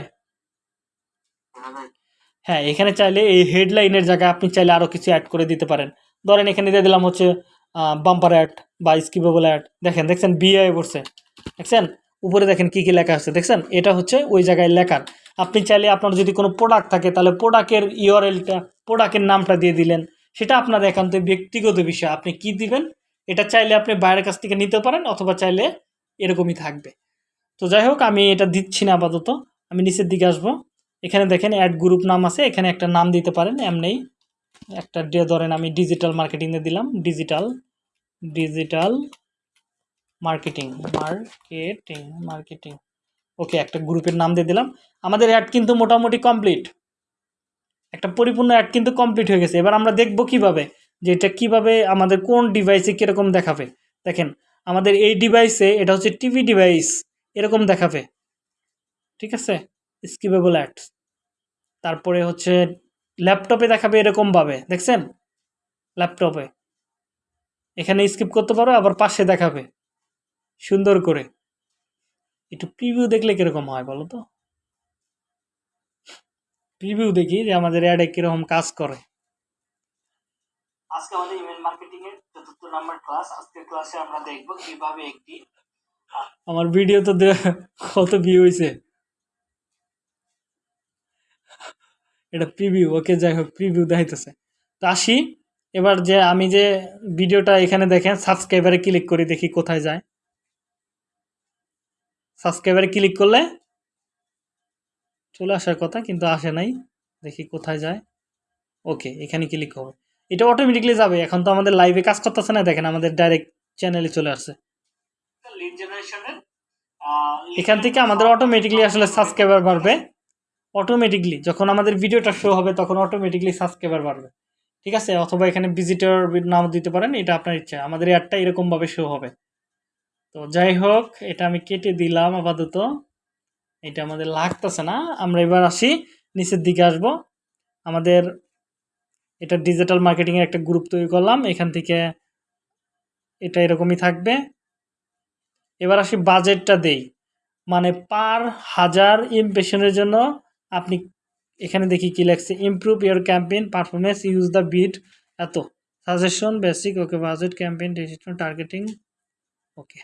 হ্যাঁ এখানে চাইলে এই হেডলাইনের জায়গায় আপনি চাইলে আরও কিছু অ্যাড করে দিতে পারেন। ধরেন এখানে দিয়ে দিলাম হচ্ছে বাম্পার অ্যাড বা স্কিপেবল অ্যাড দেখেন, দেখছেন বিআই পড়ছে। দেখছেন? উপরে দেখেন কী কী লেখা আছে। দেখছেন? এটা হচ্ছে ওই জায়গায় লেখার আপনি চাইলে আপনার যদি কোনো প্রোডাক্ট থাকে, তাহলে প্রোডাক্টের ইউআরএলটা প্রোডাক্টের নামটা দিয়ে দিলেন। সেটা আপনার একান্ত ব্যক্তিগত বিষয়। আপনি কি দিবেন? এটা চাইলে আপনি বাইরের কাছ থেকে নিতে পারেন, অথবা চাইলে এরকমই থাকবে। তো যাই হোক, আমি এটা দিচ্ছি না আপাতত। আমি নিচের দিকে আসব। এখানে দেখেন অ্যাড গ্রুপ নাম আছে। এখানে একটা নাম দিতে পারেন, এমনি একটা দিয়ে ধরেন আমি ডিজিটাল মার্কেটিংয়ে দিলাম digital digital marketing marketing marketing okay একটা গ্রুপের নাম দিয়ে দিলাম। আমাদের অ্যাড কিন্তু মোটামুটি কমপ্লিট একটা পরিপূর্ণ অ্যাড কিন্তু কমপ্লিট হয়ে গেছে। এবার আমরা দেখব কীভাবে যে এটা কীভাবে আমাদের কোন ডিভাইসে কীরকম দেখাবে। দেখেন, আমাদের এই ডিভাইসে এটা হচ্ছে টিভি ডিভাইস এরকম দেখাবে। ঠিক আছে? স্কিপেবল অ্যাডস তারপরে হচ্ছে ল্যাপটপে দেখাবে এরকমভাবে দেখছেন? ল্যাপটপে। এখানে স্কিপ করতে পারো আবার পাশে দেখাবে। সুন্দর করে। একটু প্রিভিউ দেখলে কীরকম হয় বলো তো? প্রিভিউ দেখি যে আমাদের অ্যাডে কীরকম কাজ করে। আজকে আমাদের ইমেল মার্কেটিং এর চতুর্থ নাম্বার ক্লাস আজকের ক্লাসে আমরা দেখব কীভাবে একটি আমার ভিডিও তো কত ভিউ হয়েছে এটা প্রিভিউ ওকে যাই হোক প্রিভিউ দেখাইতেছে। তো আসি এবার যে আমি যে ভিডিওটা এখানে দেখেন সাবস্ক্রাইবারে ক্লিক করি দেখি কোথায় যায়। সাবস্ক্রাইবারে ক্লিক করলে চলে আসার কথা কিন্তু আসে নাই। দেখি কোথায় যায়। ওকে এখানে ক্লিক হবে। এটা অটোমেটিকলি যাবে এখন তো আমাদের লাইভে কাজ করতেছে না দেখেন আমাদের ডাইরেক্ট চ্যানেলে চলে আসছে। এখান থেকে আমাদের অটোমেটিকলি আসলে সাবস্ক্রাইবার বাড়বে। অটোমেটিকলি যখন আমাদের ভিডিওটা শো হবে, তখন অটোমেটিকলি সাবস্ক্রাইবার বাড়বে। ঠিক আছে? অথবা এখানে ভিজিটর নাম দিতে পারেন, এটা আপনার ইচ্ছা। আমাদের অ্যাডটা এরকমভাবে শো হবে। তো যাই হোক, এটা আমি কেটে দিলাম আপাতত। এটা আমাদের লাগতেছে না। আমরা এবার আসি, নিচের দিকে আসব। আমাদের এটা ডিজিটাল মার্কেটিংয়ের একটা গ্রুপ তৈরি করলাম। এখান থেকে এটা এরকমই থাকবে। এবার আসি বাজেটটা দেই। মানে পার হাজার ইমপ্রেশনের জন্য আপনি এখানে দেখি কি লেখছে improve your campaign performance use the bid এত। Suggestion basic okay budget campaign digital targeting okay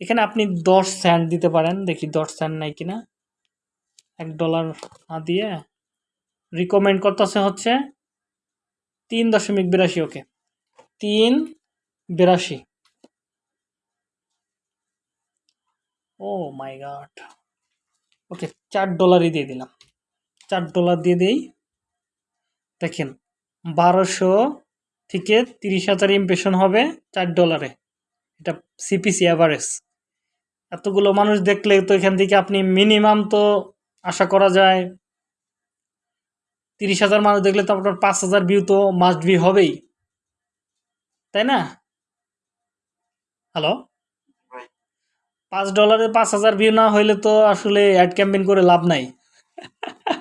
এখানে আপনি দশ স্যান্ড দিতে পারেন, দেখি দশ স্যান্ড নাই কিনা। এক ডলার না দিয়ে। রিকমেন্ড করতেছে হচ্ছে তিন দশমিক বিরাশি ওকে তিন বিরাশি। ও মাই গড ওকে চার ডলারই দিয়ে দিলাম। চার ডলার দিয়ে দিই। দেখেন বারোশো থেকে তিরিশ হাজার ইমপ্রেশন হবে চার ডলারে। এটা সিপিসি অ্যাভারেজ এতগুলো মানুষ দেখলে তো এখান থেকে আপনি মিনিমাম তো আশা করা যায়। তিরিশ হাজার মানুষ দেখলে তো আপনার পাঁচ হাজার ভিউ তো মাস্ট ভি হবেই। তাই না? হ্যালো পাঁচ ডলারে পাঁচ হাজার ভিউ না হইলে তো আসলে অ্যাড ক্যাম্পেইন করে লাভ নাই।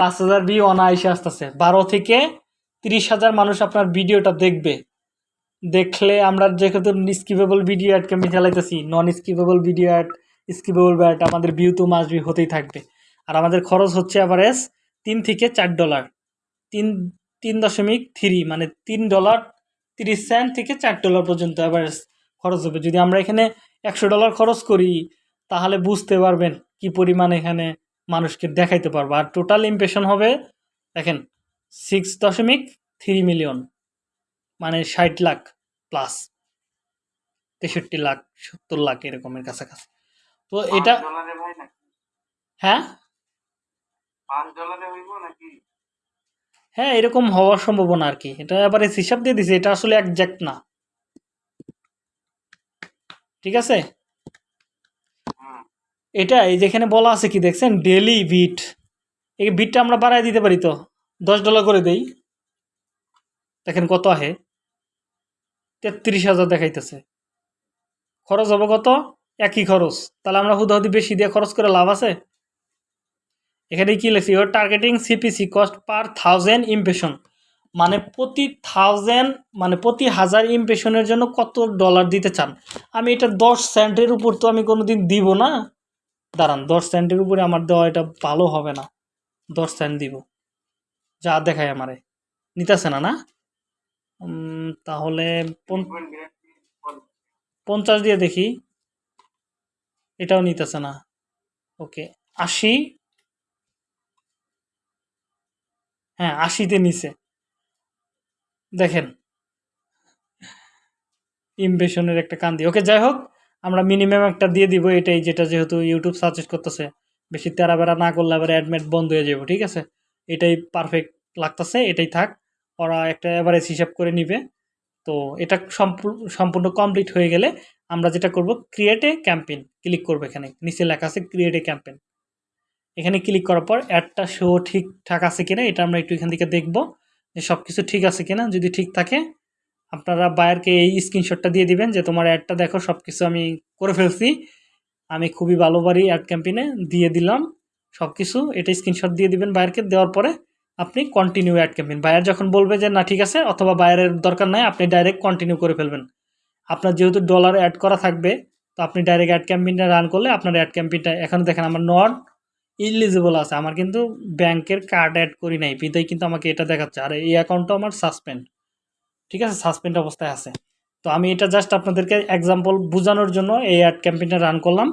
পাঁচ হাজার ভিউ অনায়াসে আসতেছে। বারো থেকে তিরিশ হাজার মানুষ আপনার ভিডিওটা দেখবে। দেখলে আমরা যেহেতু skippable video ad campaign চালাইতেছি non skippable video ad skippable ad আমাদের ভিউ তো মাস ভিউ হতেই থাকবে। আর আমাদের খরচ হচ্ছে অ্যাভারেজ তিন থেকে চার ডলার তিন তিন দশমিক থ্রি মানে তিন ডলার তিরিশ সেন্ট থেকে চার ডলার পর্যন্ত অ্যাভারেজ খরচ হবে। যদি আমরা এখানে একশো ডলার খরচ করি, তাহলে বুঝতে পারবেন কি পরিমাণ এখানে মানুষকে দেখাইতে পারব। আর টোটাল ইমপ্রেশন হবে দেখেন সিক্স দশমিক থ্রি মিলিয়ন মানে ষাট লাখ প্লাস তেষট্টি লাখ সত্তর লাখ এরকমের কাছাকাছি। তো এটা হ্যাঁ? হ্যাঁ এরকম হওয়ার সম্ভাবনা আর কি। এটা এবারে হিসাব দিয়ে দিছে এটা আসলে একজ্যাক্ট না। ঠিক আছে? এটা এই যেখানে বলা আছে কি দেখছেন? ডেলি বিট এই বিটটা আমরা বাড়ায় দিতে পারি তো? দশ ডলার করে দেই। দেখেন কত আহে? তেত্রিশ হাজার দেখাইতেছে। খরচ হবে কত? একই খরচ। তাহলে আমরা হুদাহুদি বেশি দিয়ে খরচ করে লাভ আছে? এখানে কি লেখছি? Your targeting CPC cost per thousand impression মানে প্রতি থাউজেন্ড মানে প্রতি হাজার ইমপ্রেশনের জন্য কত ডলার দিতে চান? আমি এটা দশ সেন্টের উপর তো আমি কোনো দিন দিব না। দাঁড়ান, দশ সেন্টের উপরে আমার দেওয়া এটা ভালো হবে না। দশ সেন্ট দিব। যা দেখায় আমারে। নিতেছে না না? তাহলে। পঞ্চাশ দিয়ে দেখি। এটাও নিতেছে না। ওকে, আশি। হ্যাঁ আশিতে নিচে দেখেন। ইমপ্রেশনের একটা কান্দি। ওকে, যাই হোক। আমরা মিনিমাম একটা দিয়ে দিব এটাই যেটা যেহেতু ইউটিউব সাজেস্ট করতেছে। বেশি তেরা বেড়া না করলে আবার অ্যাডমিট বন্ধ হয়ে যাবে ঠিক আছে? এটাই পারফেক্ট লাগতেছে, এটাই থাক। ওরা একটা অ্যাভারেজ হিসাব করে নিবে। তো এটা সম্পূর্ণ কমপ্লিট হয়ে গেলে আমরা যেটা করব ক্রিয়েট এ ক্যাম্পেইন ক্লিক করব এখানে। নিচে লেখা আছে ক্রিয়েট এ ক্যাম্পেইন এখানে ক্লিক করার পর অ্যাডটা শো ঠিকঠাক আছে কিনা, এটা আমরা একটু এখান থেকে দেখব যে সব কিছু ঠিক আছে কিনা। যদি ঠিক থাকে আপনারা বায়ারকে এই স্ক্রিনশটটা দিয়ে দিবেন যে তোমার অ্যাডটা দেখো সব কিছু আমি করে ফেলছি। আমি খুবই ভালো অ্যাড ক্যাম্পেইনে দিয়ে দিলাম সব কিছু এটা স্ক্রিনশট দিয়ে দিবেন বায়ারকে, দেওয়ার পরে আপনি কন্টিনিউ অ্যাড ক্যাম্পেইন বায়ার যখন বলবে যে না, ঠিক আছে, অথবা বায়ারের দরকার নাই, আপনি ডাইরেক্ট কন্টিনিউ করে ফেলবেন। আপনার যেহেতু ডলার অ্যাড করা থাকবে, তো আপনি ডাইরেক্ট অ্যাড ক্যাম্পেইনটা রান করলে আপনার অ্যাড ক্যাম্পেইনটা এখন দেখেন আমার নট ইলিজিবল আছে। আমার কিন্তু ব্যাংকের কার্ড অ্যাড করি নাই বিদায় কিন্তু আমাকে এটা দেখাচ্ছে। আর এই অ্যাকাউন্টটা আমার সাসপেন্ড ঠিক আছে? সাসপেন্ড অবস্থায় আছে। তো আমি এটা জাস্ট আপনাদেরকে এক্সাম্পল বোঝানোর জন্য এই অ্যাড ক্যাম্পেইনটা রান করলাম।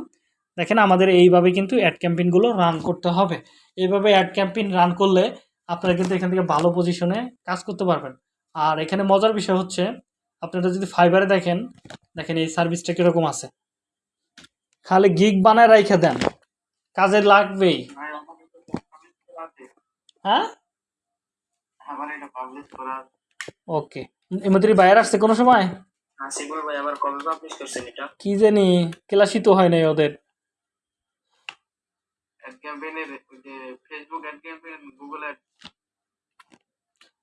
দেখেন আমাদের এইভাবে কিন্তু অ্যাড ক্যাম্পেইনগুলো রান করতে হবে। এইভাবে অ্যাড ক্যাম্পেইন রান করলে আপনারা কিন্তু এখান থেকে ভালো পজিশনে কাজ করতে পারবেন। আর এখানে মজার বিষয় হচ্ছে আপনারা যদি ফাইবারে দেখেন দেখেন এই সার্ভিসটা কীরকম আছে। খালি গিগ বানায় রাইখে দেন। কাজে লাগবেই। হ্যাঁ। ওকে এমনি বাইরে আসছে কোনো সময়? আসিফ ভাই আবার কবে পাবলিশ করছেন এটা? কি জানি ক্লাসই তো হয় নাই ওদের। Facebook Google ad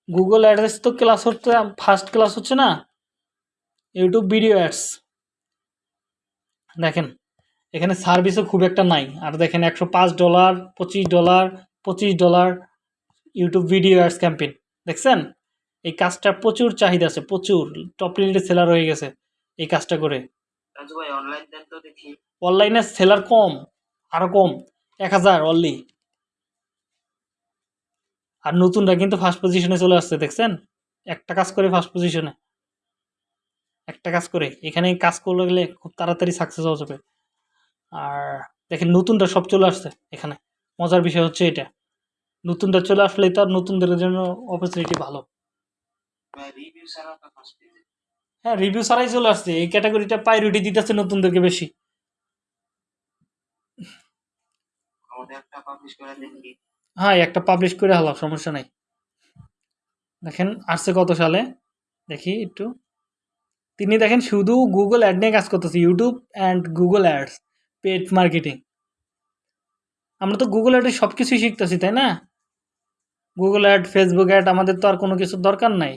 Google address তো ক্লাস হচ্ছে ফার্স্ট ক্লাস হচ্ছে না? ইউটিউব ভিডিও অ্যাডস দেখেন এখানে সার্ভিসও খুব একটা নাই। আর দেখেন একশো পাঁচ ডলার পঁচিশ ডলার পঁচিশ dollar YouTube video ads campaign দেখছেন? এই কাজটা প্রচুর চাহিদা আছে প্রচুর। টপ লিস্টে সেলার হয়ে গেছে এই কাজটা করে। অনলাইন সেলার কম আরও কম এক হাজার অনলি আর নতুনরা কিন্তু ফার্স্ট পজিশনে চলে আসছে দেখছেন? একটা কাজ করে ফার্স্ট পজিশনে একটা কাজ করে এখানে কাজ করলে গেলে খুব তাড়াতাড়ি সাকসেস হওয়া যাবে। আর দেখেন নতুনটা সব চলে আসছে এখানে। মজার বিষয় হচ্ছে এটা। নতুনটা চলে আসলে তো আর নতুনদের জন্য অপরচুনিটি ভালো ভাই রিভিউ ছাড়া তো ফার্স্ট পেজে হ্যাঁ রিভিউ ছাড়াই চলে আসছে। এই ক্যাটাগরিটা প্রায়োরিটি দিতেছে নতুনদেরকে বেশি। হ্যাঁ একটা পাবলিশ করে হলাম সমস্যা নাই। দেখেন আসছে কত সালে? দেখি একটু। তিনি দেখেন শুধু গুগল অ্যাড নিয়ে কাজ করতেছে YouTube and Google ads paid marketing আমরা তো গুগল অ্যাডে সব কিছুই শিখতেছি তাই না? গুগল অ্যাড ফেসবুক অ্যাড আমাদের তো আর কোনো কিছুর দরকার নাই।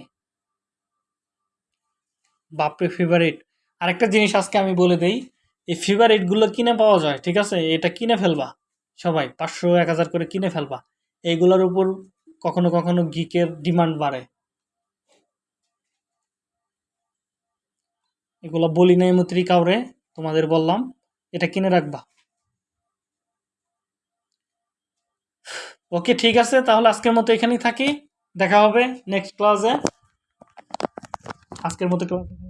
বাপরে ফেভারিট আরেকটা জিনিস আজকে আমি বলে দেই, এই ফেভারিটগুলো কিনে পাওয়া যায়, ঠিক আছে? এটা কিনে ফেলবা, সবাই। পাঁচশো, এক হাজার করে কিনে ফেলবা। এইগুলোর উপর কখনো কখনো গিকের ডিমান্ড বাড়ে। এগুলো বলি নাই মৈত্রী কাউরে, তোমাদের বললাম, এটা কিনে রাখবা। ওকে, ঠিক আছে, তাহলে আজকের মতো এখানেই থাকি। দেখা হবে নেক্সট ক্লাসে আজকের মতো ক্লাস